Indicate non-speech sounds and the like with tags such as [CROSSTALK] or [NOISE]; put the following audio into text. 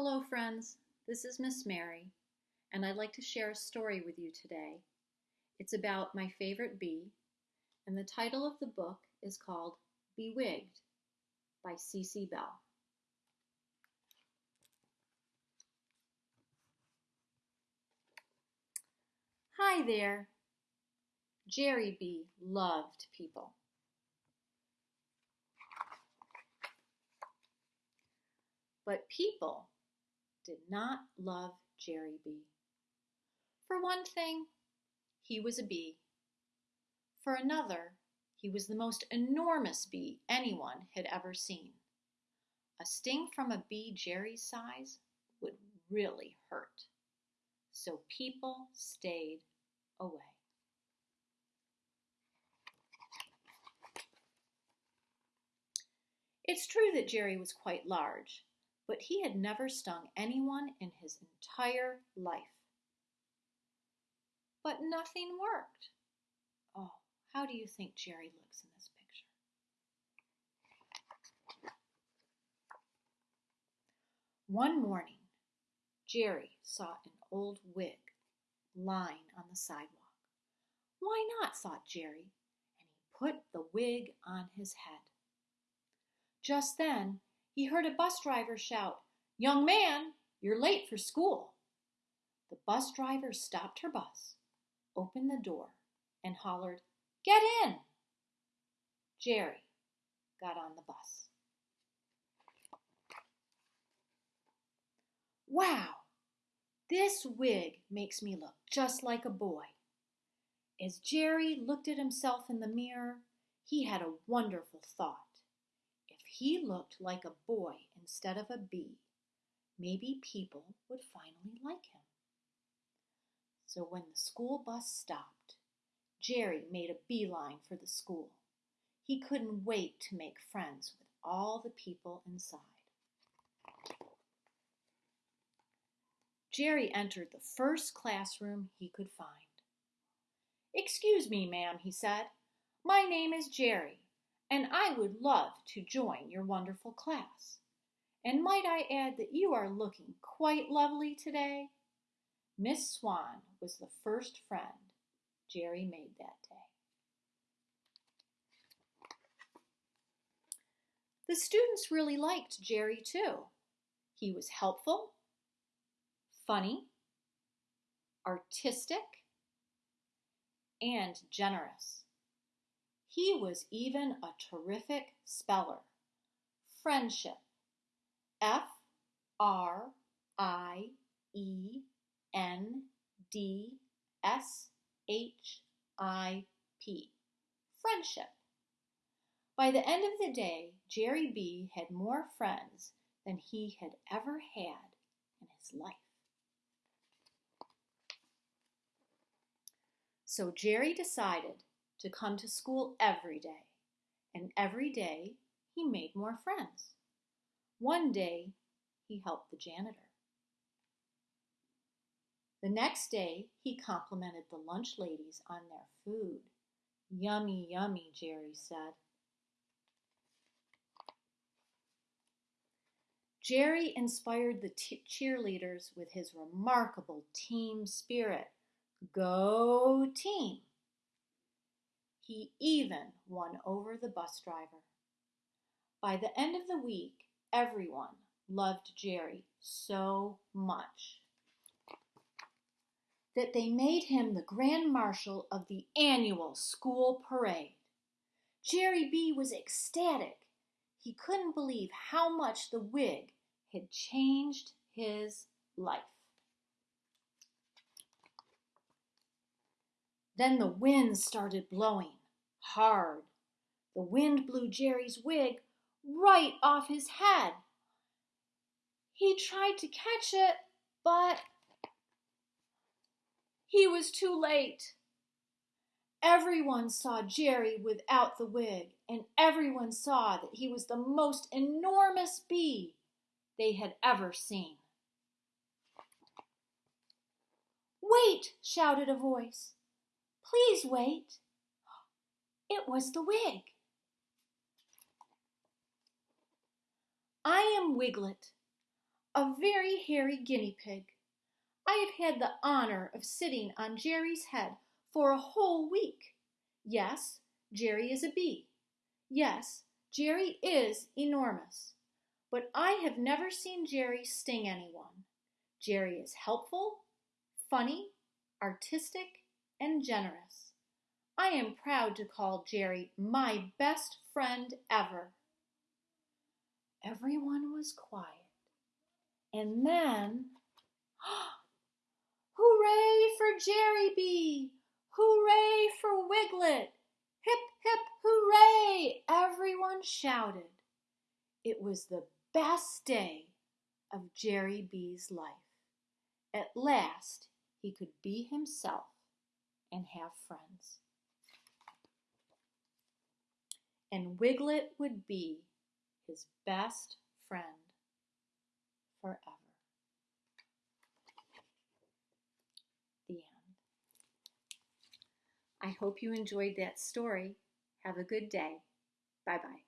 Hello, friends. This is Miss Mary, and I'd like to share a story with you today. It's about my favorite bee, and the title of the book is called Bee-Wigged by Cece Bell. Hi there. Jerry Bee loved people. But people did not love Jerry Bee. For one thing, he was a bee. For another, he was the most enormous bee anyone had ever seen. A sting from a bee Jerry's size would really hurt. So people stayed away. It's true that Jerry was quite large, but he had never stung anyone in his entire life. But nothing worked. Oh, how do you think Jerry looks in this picture? One morning, Jerry saw an old wig lying on the sidewalk. Why not, thought Jerry, and he put the wig on his head. Just then, he heard a bus driver shout, Young man, you're late for school. The bus driver stopped her bus, opened the door, and hollered, Get in! Jerry got on the bus. Wow, this wig makes me look just like a boy. As Jerry looked at himself in the mirror, he had a wonderful thought. If he looked like a boy instead of a bee, maybe people would finally like him. So when the school bus stopped, Jerry made a beeline for the school. He couldn't wait to make friends with all the people inside. Jerry entered the first classroom he could find. Excuse me, ma'am, he said. My name is Jerry, and I would love to join your wonderful class. And might I add that you are looking quite lovely today? Miss Swan was the first friend Jerry made that day. The students really liked Jerry too. He was helpful funny, artistic, and generous. He was even a terrific speller. Friendship. F R I E N D S H I P. Friendship. By the end of the day, Jerry Bee had more friends than he had ever had in his life. So Jerry decided to come to school every day, and every day he made more friends. One day he helped the janitor. The next day he complimented the lunch ladies on their food. Yummy, yummy, Jerry said. Jerry inspired the cheerleaders with his remarkable team spirit. Go team! He even won over the bus driver. By the end of the week, everyone loved Jerry so much that they made him the Grand Marshal of the annual school parade. Jerry Bee was ecstatic. He couldn't believe how much the wig had changed his life. Then the wind started blowing hard. The wind blew Jerry's wig right off his head. He tried to catch it, but he was too late. Everyone saw Jerry without the wig, and everyone saw that he was the most enormous bee they had ever seen. Wait, shouted a voice. Please wait. It was the wig. I am Wiglet. a very hairy guinea pig. I have had the honor of sitting on Jerry's head for a whole week. Yes, Jerry is a bee. Yes, Jerry is enormous. But I have never seen Jerry sting anyone. Jerry is helpful, funny, artistic, and generous. I am proud to call Jerry my best friend ever. Everyone was quiet. And then, [GASPS] hooray for Jerry Bee! Hooray for Wiglet! Hip, hip, hooray! Everyone shouted. It was the best day of Jerry Bee's life. At last, he could be himself and have friends. And Wiglet would be his best friend forever. The end. I hope you enjoyed that story. Have a good day. Bye bye.